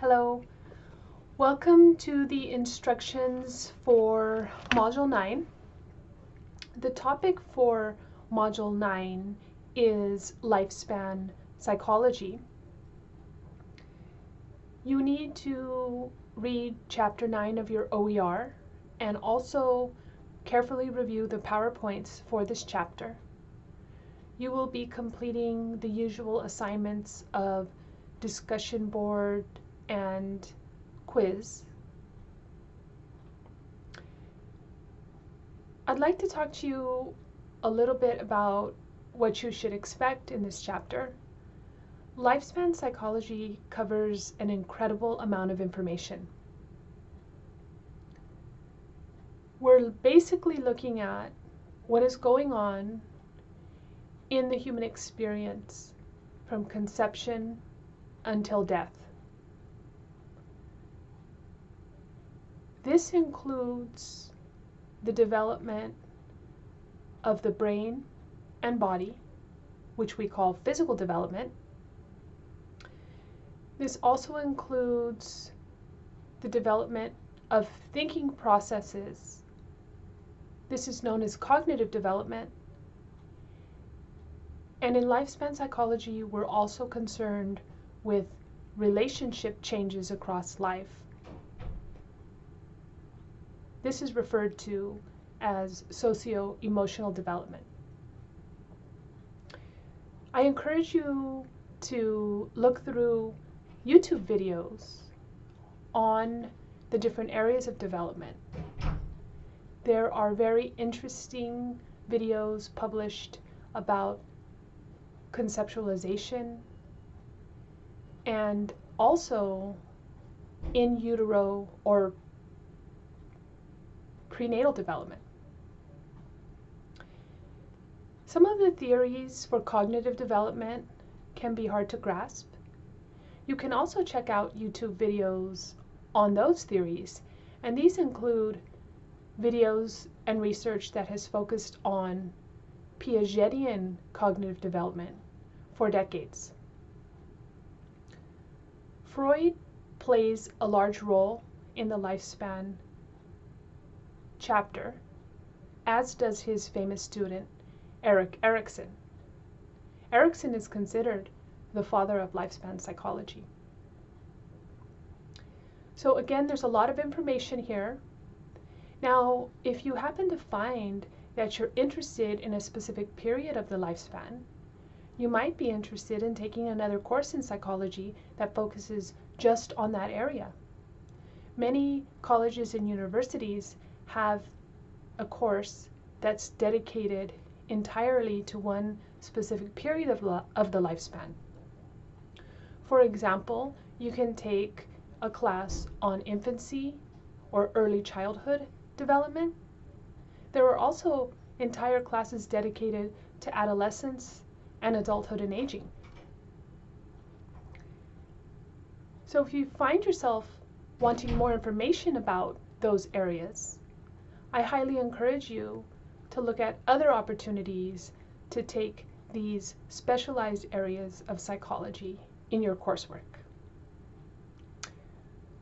Hello. Welcome to the instructions for Module 9. The topic for Module 9 is lifespan psychology. You need to read Chapter 9 of your OER and also carefully review the PowerPoints for this chapter. You will be completing the usual assignments of discussion board, and quiz. I'd like to talk to you a little bit about what you should expect in this chapter. Lifespan psychology covers an incredible amount of information. We're basically looking at what is going on in the human experience from conception until death. This includes the development of the brain and body, which we call physical development. This also includes the development of thinking processes. This is known as cognitive development. And in lifespan psychology, we're also concerned with relationship changes across life. This is referred to as socio-emotional development. I encourage you to look through YouTube videos on the different areas of development. There are very interesting videos published about conceptualization and also in utero or prenatal development. Some of the theories for cognitive development can be hard to grasp. You can also check out YouTube videos on those theories, and these include videos and research that has focused on Piagetian cognitive development for decades. Freud plays a large role in the lifespan chapter, as does his famous student, Erik Erikson. Erikson is considered the father of lifespan psychology. So again, there's a lot of information here. Now, if you happen to find that you're interested in a specific period of the lifespan, you might be interested in taking another course in psychology that focuses just on that area. Many colleges and universities have a course that's dedicated entirely to one specific period of, of the lifespan. For example, you can take a class on infancy or early childhood development. There are also entire classes dedicated to adolescence and adulthood and aging. So if you find yourself wanting more information about those areas, I highly encourage you to look at other opportunities to take these specialized areas of psychology in your coursework.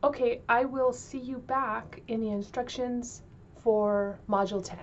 Okay, I will see you back in the instructions for Module 10.